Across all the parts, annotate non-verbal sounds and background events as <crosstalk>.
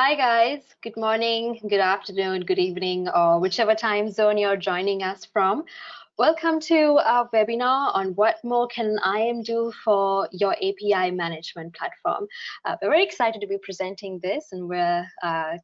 Hi guys, good morning, good afternoon, good evening, or whichever time zone you're joining us from. Welcome to our webinar on what more can IAM do for your API management platform. Uh, we're very excited to be presenting this and we're uh,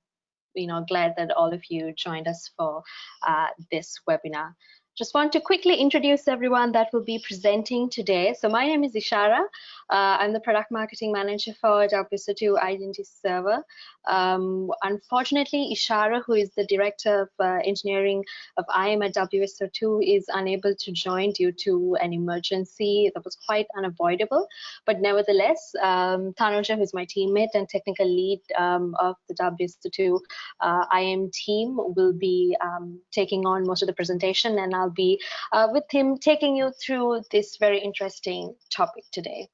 you know, glad that all of you joined us for uh, this webinar. Just want to quickly introduce everyone that will be presenting today. So my name is Ishara. Uh, I'm the product marketing manager for WSO2 Identity Server. Um, unfortunately, Ishara, who is the director of uh, engineering of IAM at WSO2, is unable to join due to an emergency that was quite unavoidable. But nevertheless, um, Tanuja, who's my teammate and technical lead um, of the WSO2 uh, IAM team, will be um, taking on most of the presentation and I'll be uh, with him taking you through this very interesting topic today.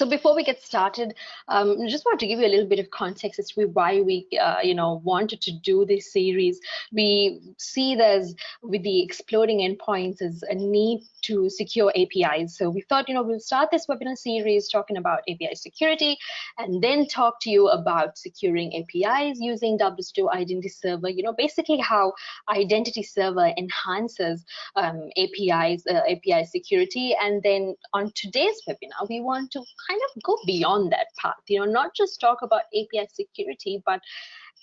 So before we get started, um, I just want to give you a little bit of context as to why we, uh, you know, wanted to do this series. We see there's with the exploding endpoints as a need to secure APIs. So we thought, you know, we'll start this webinar series talking about API security and then talk to you about securing APIs using WSO2 Identity Server, you know, basically how Identity Server enhances um, APIs, uh, API security. And then on today's webinar, we want to kind of go beyond that path, you know, not just talk about API security, but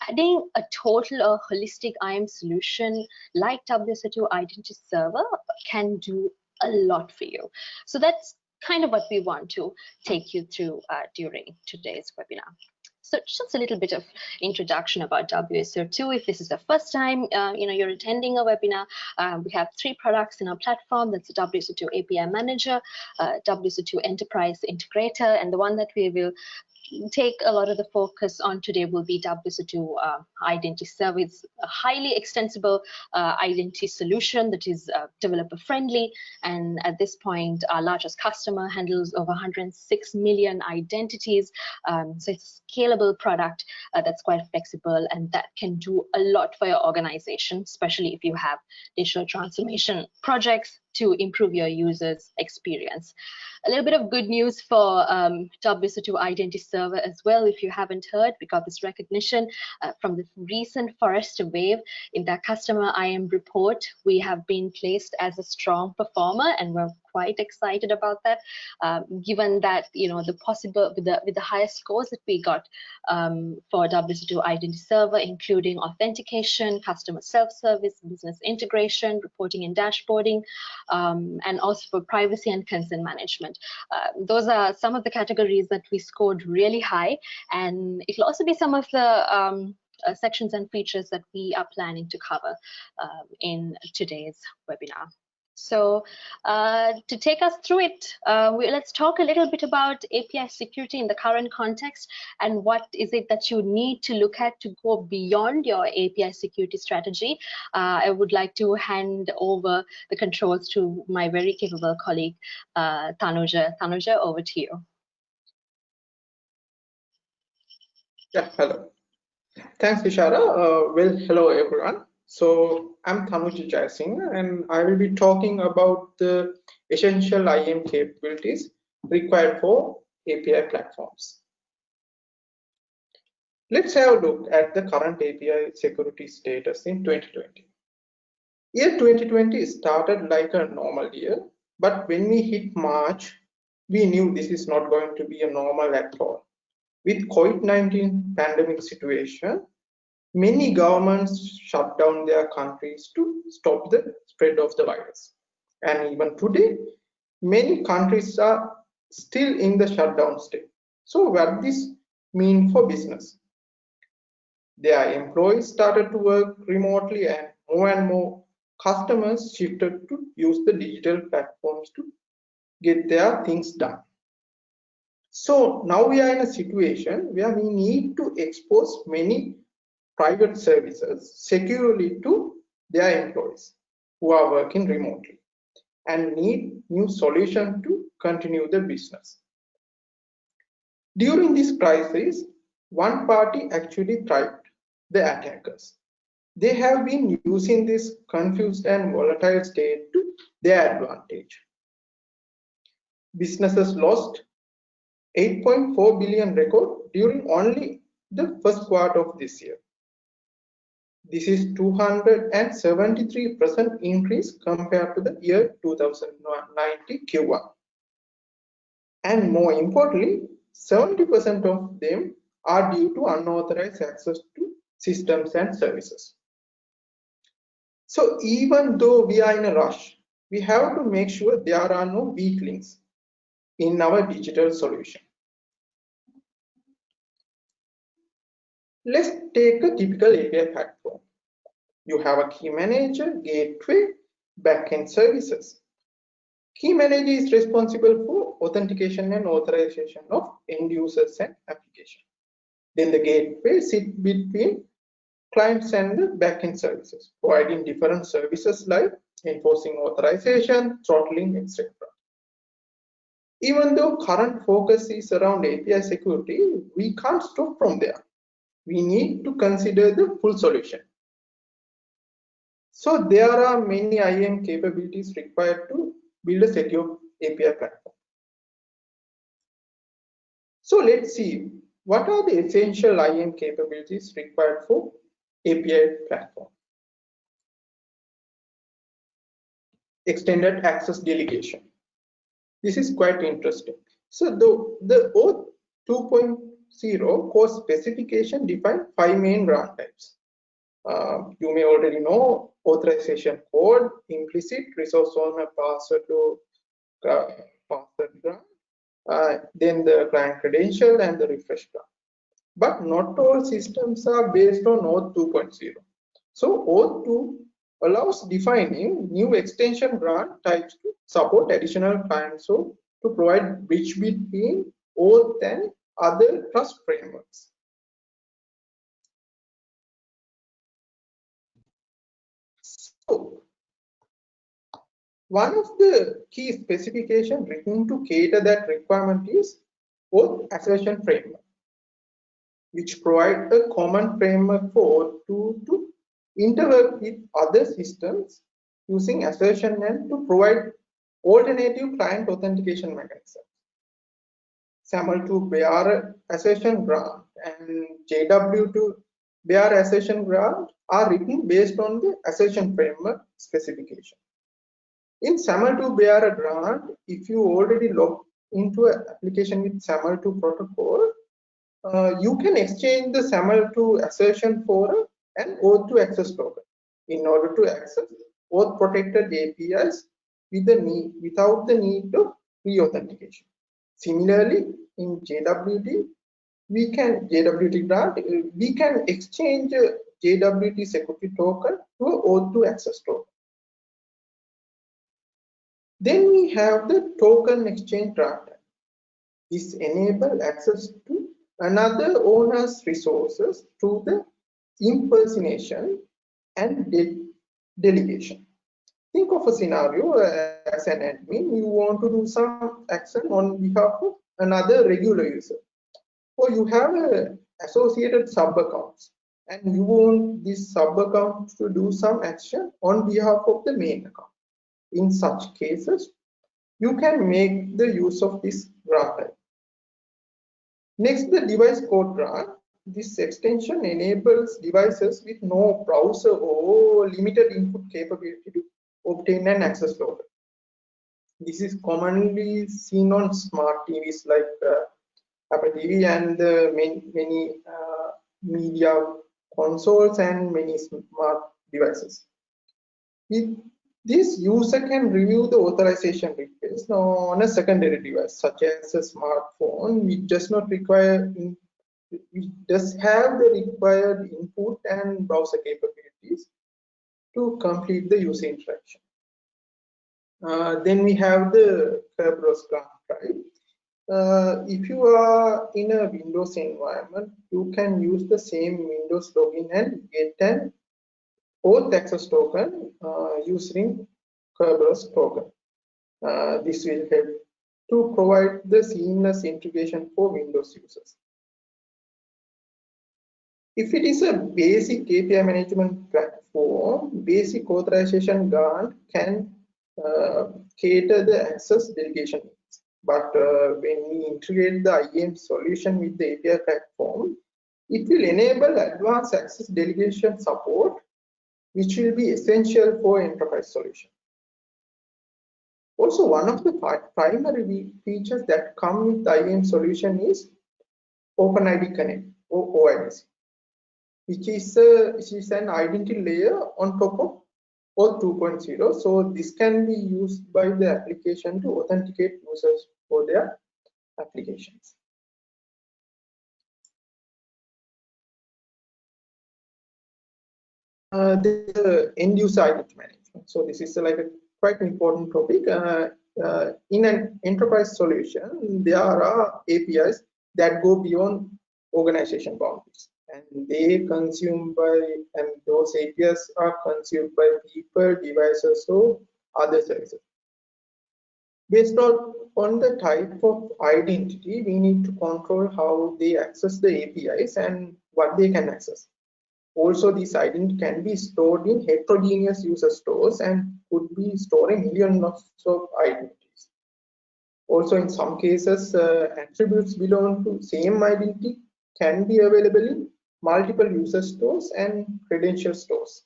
adding a total or holistic IAM solution like WSO2 Identity Server can do a lot for you. So that's kind of what we want to take you through uh, during today's webinar. So just a little bit of introduction about WSO2. If this is the first time uh, you know you're attending a webinar, uh, we have three products in our platform. That's the WSO2 API Manager, uh, WSO2 Enterprise Integrator, and the one that we will take a lot of the focus on today will be WSO2 uh, identity server, a highly extensible uh, identity solution that is uh, developer friendly. And at this point, our largest customer handles over 106 million identities. Um, so it's a scalable product uh, that's quite flexible and that can do a lot for your organization, especially if you have digital transformation projects to improve your users experience. A little bit of good news for um, WSO2 Identity Server as well. If you haven't heard, we got this recognition uh, from the recent Forrester Wave in that customer IAM report. We have been placed as a strong performer and we're quite excited about that, um, given that you know the possible with the with the highest scores that we got um, for WSO2 Identity Server, including authentication, customer self-service, business integration, reporting and dashboarding, um, and also for privacy and consent management. Uh, those are some of the categories that we scored really high, and it'll also be some of the um, uh, sections and features that we are planning to cover um, in today's webinar. So uh, to take us through it, uh, we, let's talk a little bit about API security in the current context and what is it that you need to look at to go beyond your API security strategy. Uh, I would like to hand over the controls to my very capable colleague, uh, Tanuja. Tanuja, over to you. Yeah, hello. Thanks, Ishara. Uh, well, hello, everyone. So I'm Tanuja Jayasinghe and I will be talking about the essential IAM capabilities required for API platforms. Let's have a look at the current API security status in 2020. Year 2020 started like a normal year, but when we hit March, we knew this is not going to be a normal at all. With COVID-19 pandemic situation, many governments shut down their countries to stop the spread of the virus. And even today, many countries are still in the shutdown state. So what this mean for business? Their employees started to work remotely and more and more customers shifted to use the digital platforms to get their things done. So now we are in a situation where we need to expose many private services securely to their employees who are working remotely and need new solution to continue the business. During this crisis, one party actually thrived, the attackers. They have been using this confused and volatile state to their advantage. Businesses lost 8.4 billion record during only the first quarter of this year. This is 273% increase compared to the year 2019 Q1. And more importantly, 70% of them are due to unauthorized access to systems and services. So even though we are in a rush, we have to make sure there are no weak links in our digital solution. Let's take a typical API platform. You have a key manager, gateway, backend services. Key manager is responsible for authentication and authorization of end users and application. Then the gateway sits between clients and the backend services, providing different services like enforcing authorization, throttling, etc. Even though current focus is around API security, we can't stop from there we need to consider the full solution. So there are many IAM capabilities required to build a secure API platform. So let's see what are the essential IAM capabilities required for API platform. Extended access delegation. This is quite interesting. So the, the OAuth 2.0 0 core specification define five main grant types. Uh, you may already know authorization code, implicit, resource owner password to uh, password grant, uh, then the client credential and the refresh grant. But not all systems are based on OAuth 2.0. So OAuth 2 allows defining new extension grant types to support additional clients so to provide bridge between OAuth and other trust frameworks. So, one of the key specifications written to cater that requirement is OAuth assertion framework, which provide a common framework for to, to interwork with other systems using assertion and to provide alternative client authentication mechanisms. SAML2 bearer assertion grant and JWT bearer assertion grant are written based on the assertion framework specification. In SAML2 bearer grant, if you already log into an application with SAML2 protocol, uh, you can exchange the SAML2 assertion for an OAuth2 access token in order to access OAuth protected APIs with the need, without the need of re-authentication. Similarly, in JWT, we can JWT grant, uh, we can exchange uh, JWT security token to OAuth2 access token. Then we have the token exchange grant. This enable access to another owner's resources through the impersonation and de delegation think of a scenario uh, as an admin you want to do some action on behalf of another regular user. Or you have a associated sub accounts and you want this sub account to do some action on behalf of the main account. In such cases you can make the use of this grant. Next the device code grant. This extension enables devices with no browser or limited input capability to obtain an access token. This is commonly seen on smart TVs like uh, Apple TV and uh, many, many uh, media consoles and many smart devices. With this user can review the authorization request on a secondary device such as a smartphone which does not require which does have the required input and browser capabilities to complete the user interaction. Uh, then we have the Kerberos grant, right? Uh, if you are in a Windows environment, you can use the same Windows login and get an OAuth access token uh, using Kerberos token. Uh, this will help to provide the seamless integration for Windows users. If it is a basic API management basic authorization grant can uh, cater the access delegation needs. But uh, when we integrate the IAM solution with the API platform, It will enable advanced access delegation support, which will be essential for enterprise solution. Also, one of the primary features that come with the IAM solution is OpenID Connect or OIDC, which is, a, which is an identity layer on top of OAuth 2.0. So this can be used by the application to authenticate users for their applications. Uh, the end user identity management. So this is like a quite important topic. Uh, uh, in an enterprise solution, there are APIs that go beyond organization boundaries and they consumed by and those APIs are consumed by people, devices, or other services. Based on, on the type of identity, we need to control how they access the APIs and what they can access. Also, this identity can be stored in heterogeneous user stores and could be storing millions of identities. Also, in some cases, uh, attributes belong to same identity can be available in multiple user stores and credential stores.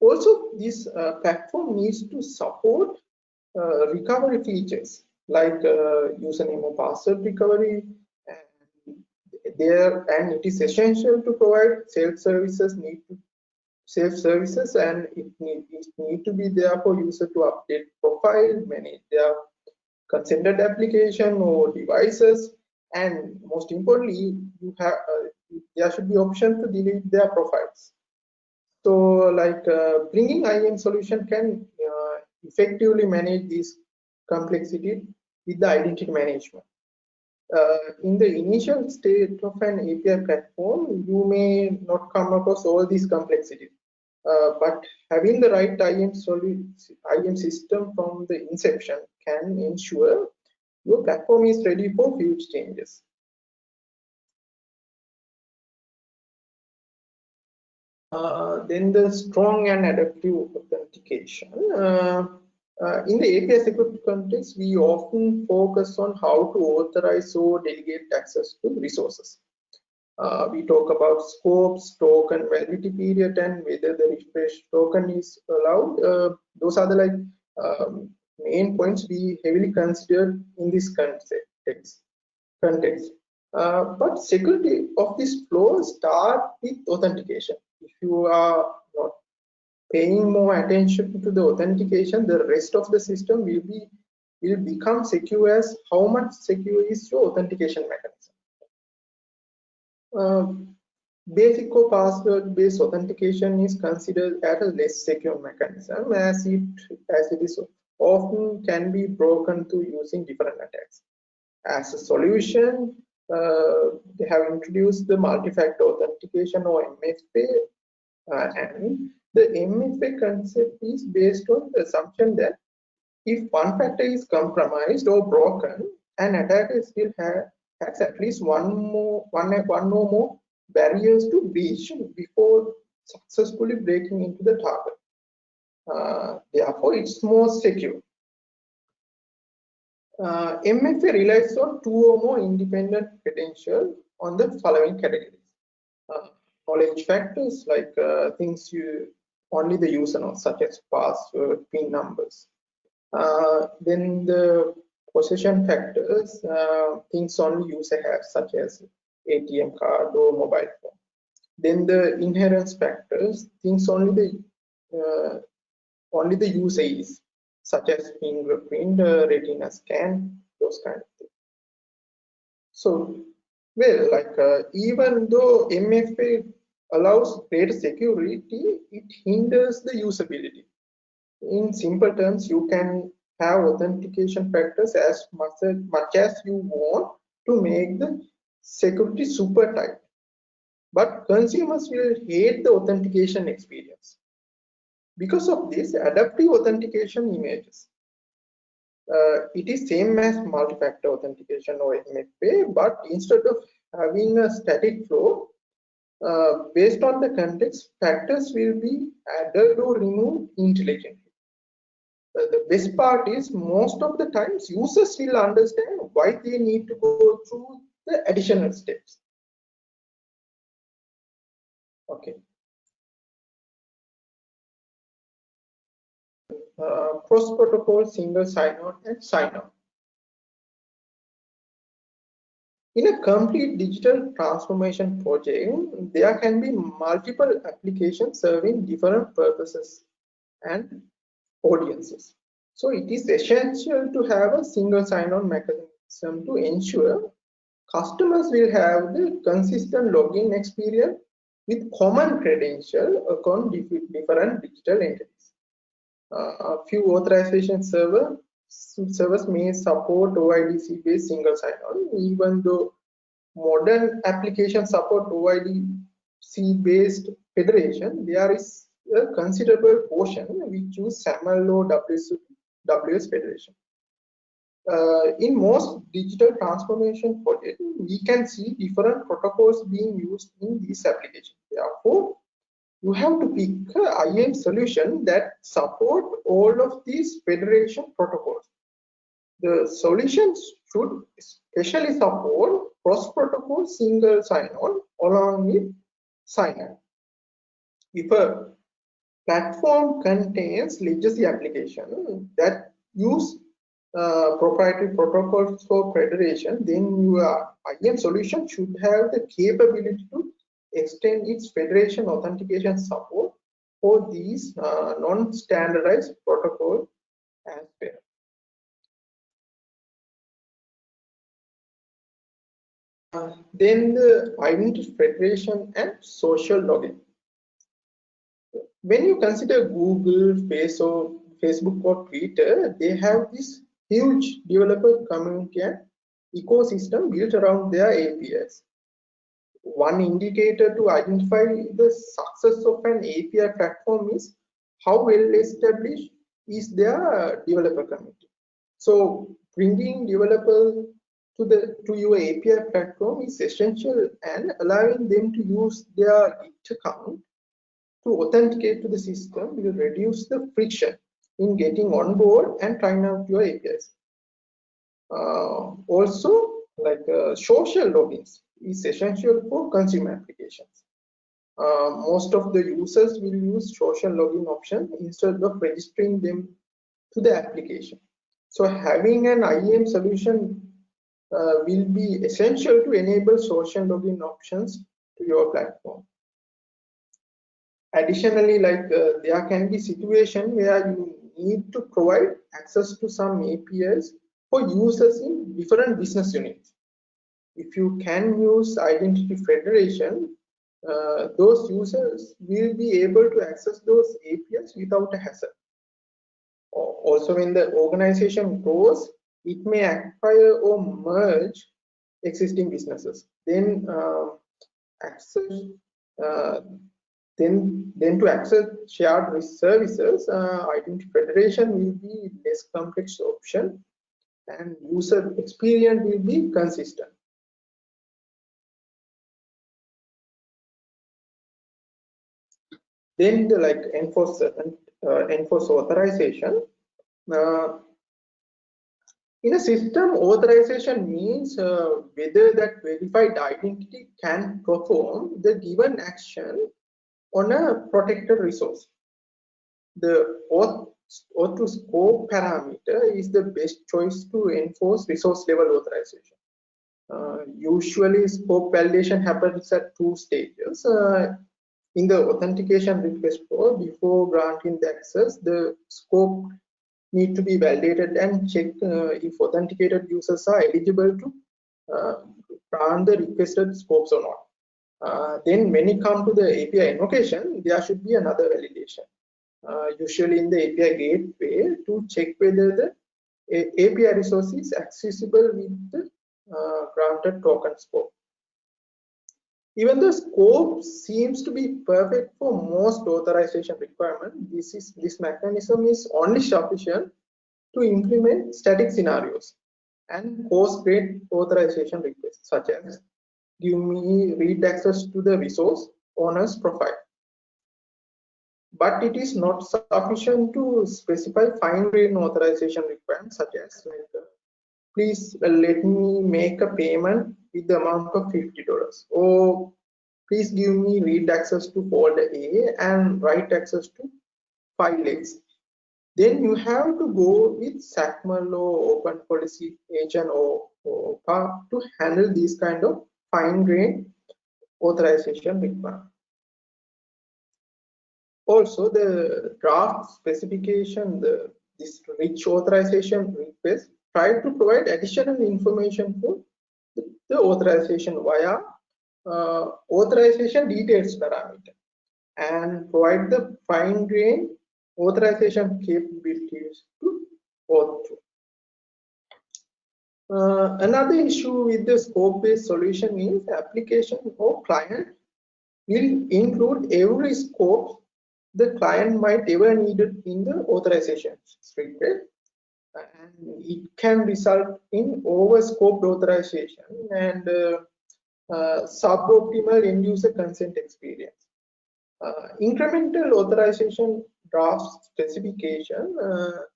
Also, this uh, platform needs to support uh, recovery features like uh, username or password recovery and there and it is essential to provide self services need to self services and it need, it need to be there for user to update profile manage their consented application or devices and most importantly you have uh, there should be option to delete their profiles so like uh, bringing IAM solution can uh, effectively manage this complexity with the identity management uh, in the initial state of an API platform, you may not come across all these complexities. Uh, but having the right IAM, IAM system from the inception can ensure your platform is ready for huge changes. Uh, then the strong and adaptive authentication. Uh, uh, in the API security context, we often focus on how to authorize or delegate access to resources. Uh, we talk about scopes, token validity period, and whether the refresh token is allowed. Uh, those are the like um, main points we heavily considered in this context. context. Uh, but security of this flow start with authentication. If you are not paying more attention to the authentication, the rest of the system will be will become secure as how much secure is your authentication mechanism. Uh, basic or password based authentication is considered as a less secure mechanism as it as it is often can be broken through using different attacks. As a solution, uh, they have introduced the multi-factor authentication or MFA, uh, and the MFA concept is based on the assumption that if one factor is compromised or broken, an attacker still have, has at least one more one one or more barriers to breach before successfully breaking into the target. Uh, therefore, it's more secure. Uh, MFA relies on two or more independent credentials on the following categories. Uh, knowledge factors like uh, things you only the user knows, such as password, PIN numbers. Uh, then the possession factors, uh, things only user has, such as ATM card or mobile phone. Then the inherence factors, things only the uh, only the user is, such as fingerprint, uh, retina scan, those kind of things. So, well, like uh, even though MFA allows greater security, it hinders the usability. In simple terms, you can have authentication factors as much as, much as you want to make the security super tight. But consumers will hate the authentication experience. Because of this, adaptive authentication images. Uh, it is same as multi-factor authentication or MFA, but instead of having a static flow, uh, based on the context, factors will be added or removed intelligently. Uh, the best part is most of the times users will understand why they need to go through the additional steps. Okay. Uh, cross protocol single sign-on and sign-on. In a complete digital transformation project, there can be multiple applications serving different purposes and audiences. So it is essential to have a single sign-on mechanism to ensure customers will have the consistent login experience with common credential across different digital entities. A few authorization server servers may support OIDC based single sign-on, even though modern applications support OIDC based federation, there is a considerable portion which use SAML or WS, WS federation. Uh, in most digital transformation projects, we can see different protocols being used in these applications. Therefore, you have to pick a IAM solution that support all of these federation protocols. The solutions should especially support cross-protocol single sign-on along with sign-on. If a platform contains legacy application that use uh, proprietary protocols for federation, then your IAM solution should have the capability to extend its federation authentication support for these uh, non-standardized protocols as well. Uh, then the identity federation and social login. When you consider Google, Facebook, Facebook or Twitter, they have this huge developer community and ecosystem built around their APIs. One indicator to identify the success of an API platform is how well established is their developer community. So bringing developers to the to your API platform is essential and allowing them to use their Git account to authenticate to the system will reduce the friction in getting on board and trying out your APIs. Uh, also, like uh, social logins is essential for consumer applications. Uh, most of the users will use social login option instead of registering them to the application. So having an IAM solution uh, will be essential to enable social login options to your platform. Additionally, like uh, there can be situation where you need to provide access to some APIs for users in different business units. If you can use identity federation, uh, those users will be able to access those APIs without a hassle. Also, when the organization grows, it may acquire or merge existing businesses. Then uh, access, uh, then then to access shared services, uh, identity federation will be less complex option, and user experience will be consistent. Then the like enforce uh, enforce authorization. Uh, in a system, authorization means uh, whether that verified identity can perform the given action on a protected resource. The OAuth, OAuth scope parameter is the best choice to enforce resource level authorization. Uh, usually, scope validation happens at two stages. Uh, in the authentication request flow, before granting the access, the scope need to be validated and checked uh, if authenticated users are eligible to uh, run the requested scopes or not. Uh, then when it comes to the API invocation, there should be another validation. Uh, usually in the API gateway to check whether the API resource is accessible with the uh, granted token scope. Even the scope seems to be perfect for most authorization requirement. This is this mechanism is only sufficient to implement static scenarios and post great authorization requests, such as give me read access to the resource owner's profile. But it is not sufficient to specify fine-grained authorization requirements, such as like, uh, please uh, let me make a payment with the amount of $50 or please give me read access to folder A and write access to file X. Then you have to go with XACML or Open Policy Agent or, or to handle these kind of fine-grained authorization requirement. Also, the draft specification, the this rich authorization request, try to provide additional information for the, authorization via uh, authorization details parameter and provide the fine-grained authorization capabilities to OAuth2. Uh, another issue with the scope-based solution is application or client will include every scope the client might ever need in the authorization request and it can result in over-scoped authorization and uh, uh, suboptimal end-user consent experience. Uh, incremental authorization draft specification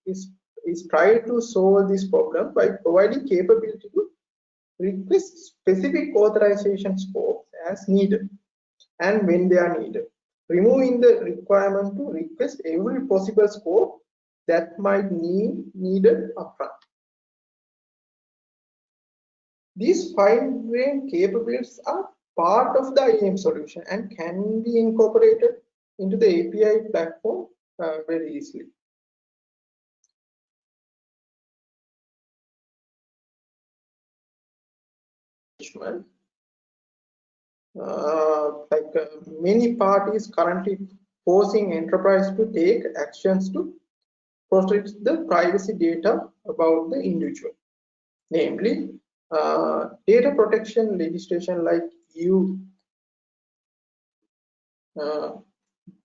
is is try to solve this problem by providing capability to request specific authorization scopes as needed and when they are needed removing the requirement to request every possible scope that might need needed upfront. These fine-grained capabilities are part of the IAM solution and can be incorporated into the API platform uh, very easily. Uh, like uh, many parties currently forcing enterprise to take actions to protect the privacy data about the individual namely uh, data protection legislation like EU uh,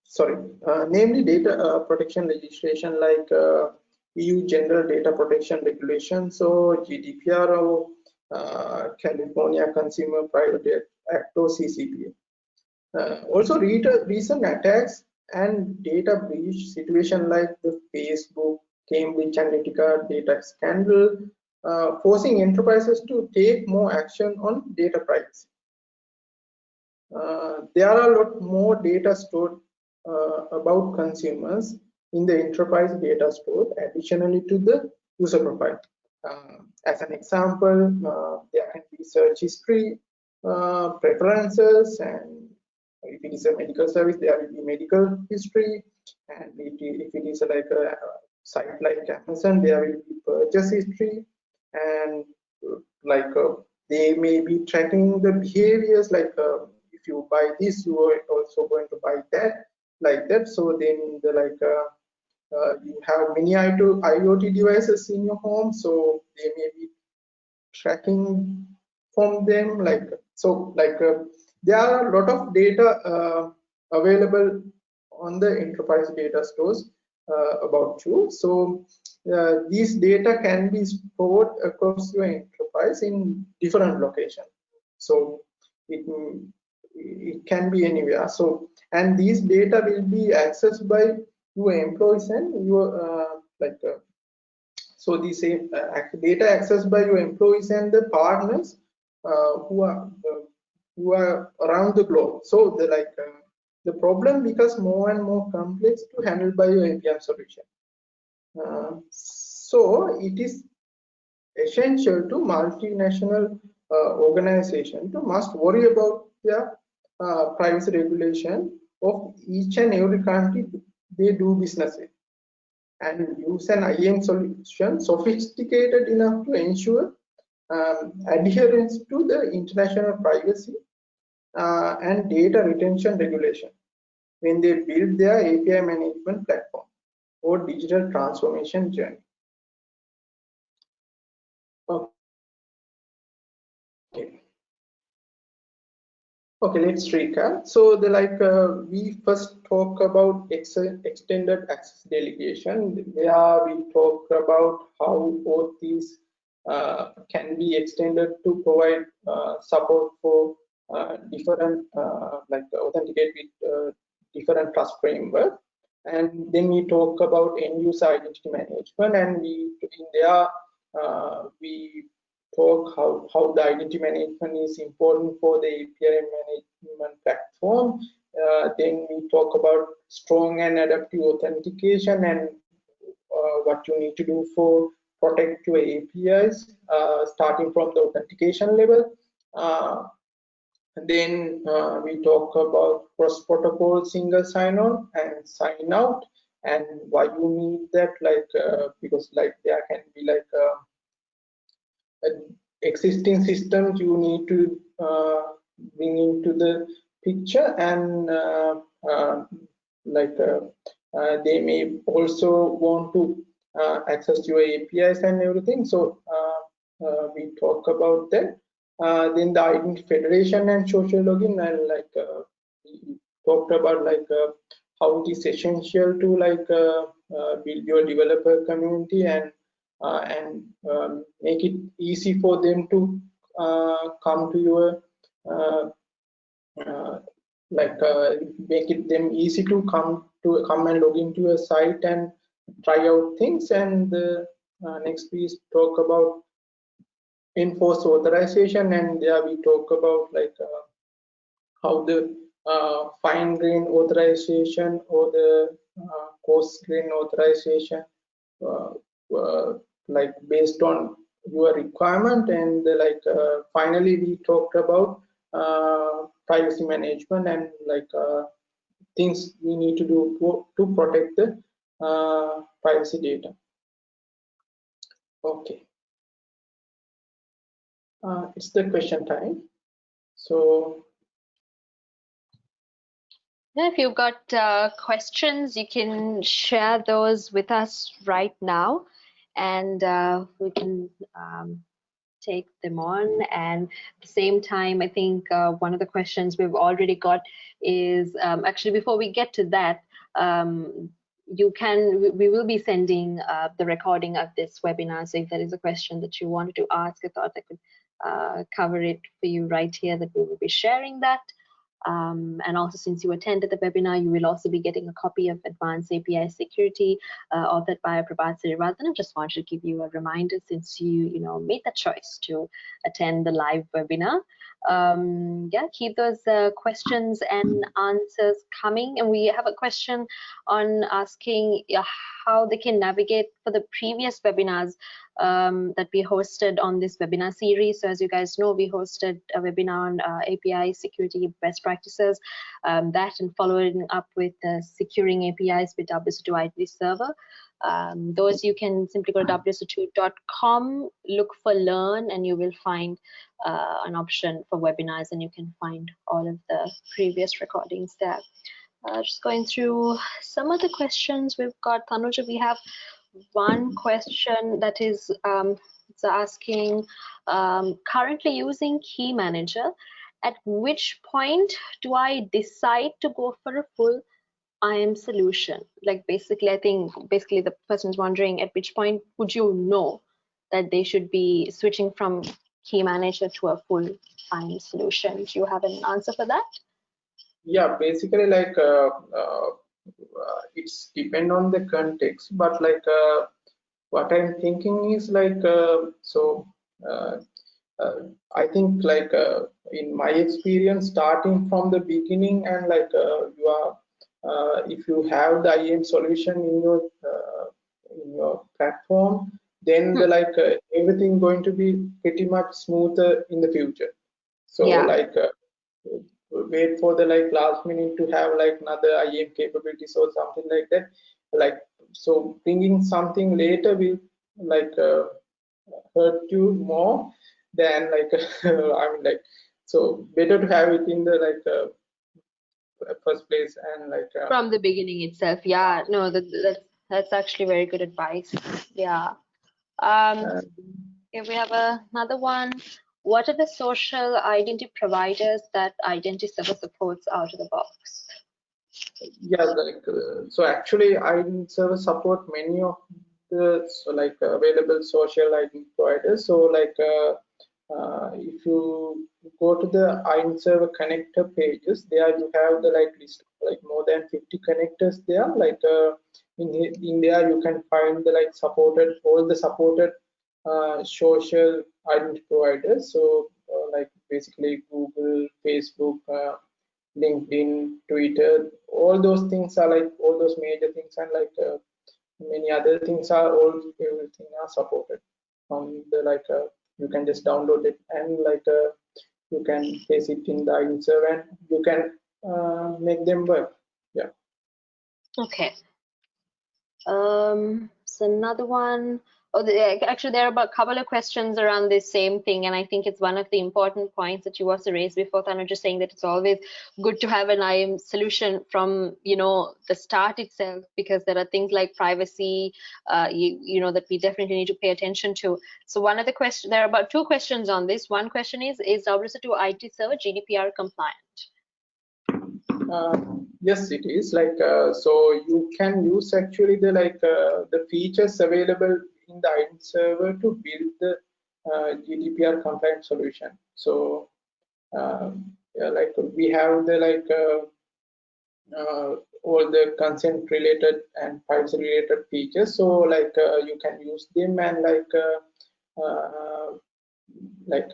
sorry uh, namely data uh, protection legislation like EU general data protection Regulation, so GDPR or California Consumer Private Act or CCPA. Uh, also, recent attacks and data breach situation like the Facebook, Cambridge Analytica data scandal, uh, forcing enterprises to take more action on data privacy. Uh, there are a lot more data stored uh, about consumers in the enterprise data store additionally to the user profile. Uh, as an example, uh, there can be search history, uh, preferences and if it is a medical service there will be medical history. And if it is like a site like amazon there will be purchase history. And like uh, they may be tracking the behaviors like uh, if you buy this you are also going to buy that like that. So then the like uh, uh you have many IoT devices in your home. So they may be tracking from them like so like uh, there are a lot of data uh, available on the enterprise data stores uh, about you. So uh, these data can be stored across your enterprise in different locations. So it, it can be anywhere. So and these data will be accessed by your employees and your uh, like uh, so the same uh, data accessed by your employees and the partners who are who are around the globe. So the like uh, the problem becomes more and more complex to handle by your APM solution. so it is essential to multinational uh, organization to must worry about their uh, privacy regulation of each and every country they do business in and use an IAM solution sophisticated enough to ensure um, adherence to the international privacy uh, and data retention regulation when they build their API management platform or digital transformation journey. Okay. Okay, let's recap. So the like uh, we first talk about ex extended access delegation. There we talk about how both these uh, can be extended to provide uh, support for different like authenticate with different trust framework and then we talk about end user identity management and we in there uh, we talk how, how the identity management is important for the API management platform. Uh, then we talk about strong and adaptive authentication and uh, what you need to do for protect your APIs, uh, starting from the authentication level. Uh, then uh, we talk about cross-protocol single sign-on and sign-out and why you need that like uh, because like there can be like existing systems you need to bring into the picture and uh, uh, like uh, they may also want to access your APIs and everything. So we talk about that. Then the federation and social login and like we talked about like how it is essential to like uh, uh, build your developer community and uh, and um, make it easy for them to come to your uh, like uh, make it them easy to come to come and log into a site and try out things. And uh, next we talk about enforce authorization and there we talk about like uh, how the uh, fine grain authorization or the uh, coarse grain authorization like based on your requirement and like finally we talked about privacy management and like uh, things we need to do to, protect the uh, privacy data. Okay. Uh, it's the question time. So if you've got uh, questions, you can share those with us right now and uh, we can um, take them on. And at the same time, I think uh, one of the questions we've already got is um, actually before we get to that, um, you can we will be sending uh, the recording of this webinar. So if there is a question that you wanted to ask, I thought I could uh, cover it for you right here that we will be sharing that. Um, and also since you attended the webinar, you will also be getting a copy of Advanced API Security uh, authored by Prabath Siriwardena. I just wanted to give you a reminder since you, you know, made the choice to attend the live webinar. Um, yeah, keep those uh, questions and answers coming. And we have a question on asking how they can navigate for the previous webinars um, that we hosted on this webinar series. So as you guys know, we hosted a webinar on uh, API security best practices, um, that and following up with uh, securing APIs with WSO2 Identity Server. Um, those you can simply go to wso2.com, look for learn, and you will find uh, an option for webinars, and you can find all of the previous recordings there. Uh, just going through some of the questions we've got. Tanuja, we have one question that is um, it's asking um, currently using key manager at which point do i decide to go for a full IAM solution? Like basically i think basically the person is wondering at which point would you know that they should be switching from key manager to a full IAM solution? Do you have an answer for that? Yeah basically like uh, uh, uh, it's depend on the context but like uh, what i'm thinking is like uh, so i think like in my experience starting from the beginning and like you are if you have the IAM solution in your in your platform then the, hmm. like uh, everything going to be pretty much smoother in the future so yeah. like uh, wait for the like last minute to have like another IAM capabilities or something like that. Like so, bringing something later will like uh, hurt you more than like <laughs> I mean like so better to have it in the like uh, first place and like uh, from the beginning itself. Yeah, no, that, that's that's actually very good advice. Yeah. Um, if we have a, another one, what are the social identity providers that identity server supports out of the box? Yeah like uh, so actually identity server support many of the so like available social identity providers. So like uh, uh, if you go to the identity server connector pages there you have the like list like more than 50 connectors there. Like uh, in in there you can find the like supported all the supported uh, social identity providers. So uh, like basically Google, Facebook, uh, LinkedIn, Twitter, all those things are like all those major things and like uh, many other things are all everything are supported on the like you can just download it and like you can paste it in the iServe and you can uh, make them work. Yeah. Okay. Um, so another one. Oh, the, actually, there are about a couple of questions around this same thing, and I think it's one of the important points that you also raised before, Tanu, just saying that it's always good to have an IAM solution from, you know, the start itself, because there are things like privacy, uh, you, you know, that we definitely need to pay attention to. So one of the questions, there are about two questions on this. One question is, is WSO2 IT server GDPR compliant? Uh, yes, it is like uh, so you can use actually the like uh, the features available in the IDEN server to build the uh, GDPR compliant solution. So um, yeah, like we have the like uh, uh, all the consent related and privacy related features. So like you can use them and like like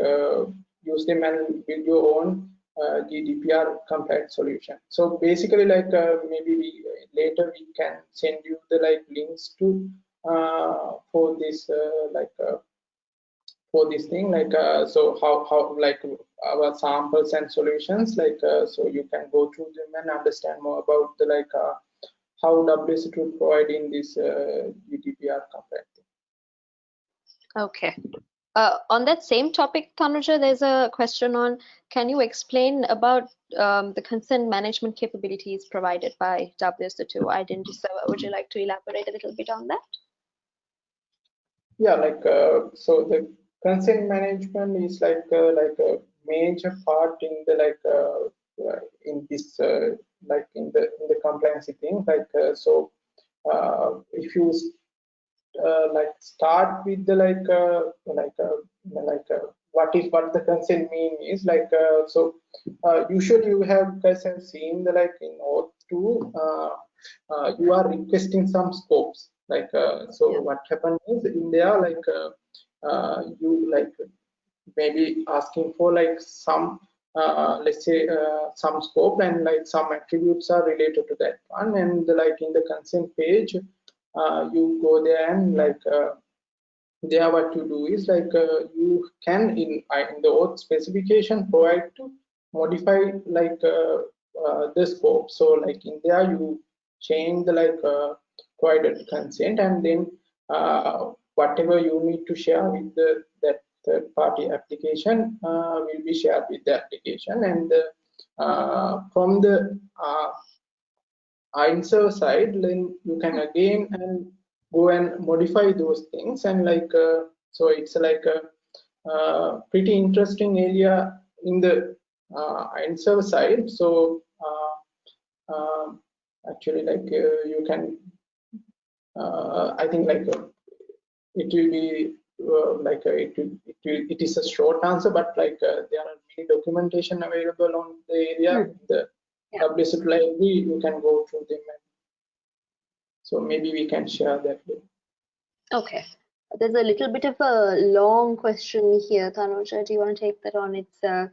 use them and build your own uh, GDPR compliant solution. So basically, like uh, maybe we, later we can send you the like links to uh, for this uh, like uh, for this thing like uh, so how how like our samples and solutions like so you can go through them and understand more about the like how WSO2 providing this GDPR compliant. Okay. Uh, on that same topic, Tanuja, there's a question on, can you explain about um, the consent management capabilities provided by WSO2 Identity Server? Would you like to elaborate a little bit on that? Yeah, like, uh, so the consent management is like, uh, like a major part in the, like, uh, uh, in this, like in the, in the compliance thing, like, so if you uh, like start with the like uh, like uh, like uh, what is what the consent mean is like uh, so uh, usually you have guys have seen the like in auth 2 you are requesting some scopes like so yeah. what happened is in there like you like maybe asking for like some uh, let's say uh, some scope and like some attributes are related to that one and like in the consent page uh, you go there and like uh, there what you do is like uh, you can in in the OAuth specification provide to modify like the scope so like in there you change the like provided consent and then whatever you need to share with the that third party application uh, will be shared with the application. And uh, from the uh, answer side then you can again and go and modify those things. And like uh, so it's like a uh, pretty interesting area in the uh, answer side. So uh, um, actually like uh, you can uh, i think like uh, it will be like it will, it will it is a short answer but like there are many documentation available on the area mm. the yeah. WSO2 library, you can go through them. so maybe we can share that. Okay. There's a little bit of a long question here, Tanuja. Do you want to take that on? It's uh,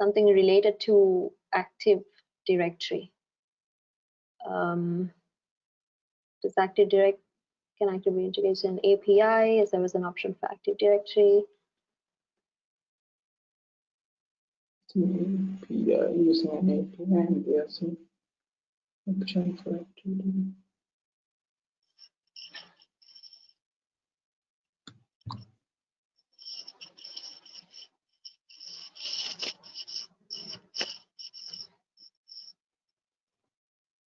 something related to Active Directory. Um, does Active Direct can actively integrate an API? Is there was an option for Active Directory? API using an API and there's an option for activity.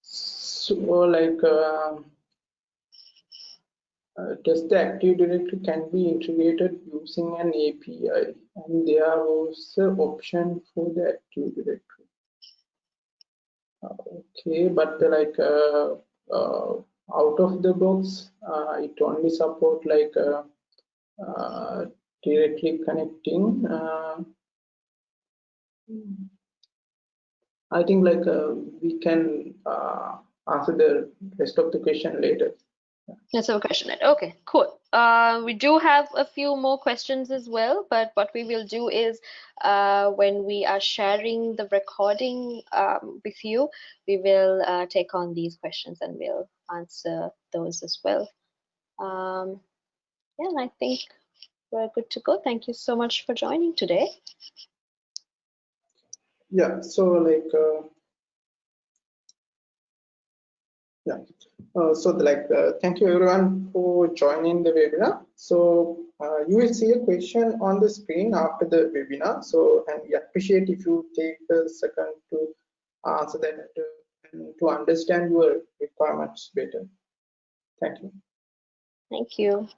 So like uh, uh, the Active Directory can be integrated using an API and there was an option for the Active Directory. Okay, but like uh, uh, out of the box, uh, it only support like uh, uh, directly connecting. I think like we can answer the rest of the question later. Let's have a question. Okay, cool. Uh, we do have a few more questions as well, but what we will do is uh, when we are sharing the recording um, with you, we will uh, take on these questions and we'll answer those as well. Um, yeah, and I think we're good to go. Thank you so much for joining today. Yeah, so like, uh, yeah, uh, so like, uh, thank you everyone for joining the webinar. So uh, you will see a question on the screen after the webinar. So, and we appreciate if you take a second to answer that uh, to understand your requirements better. Thank you. Thank you.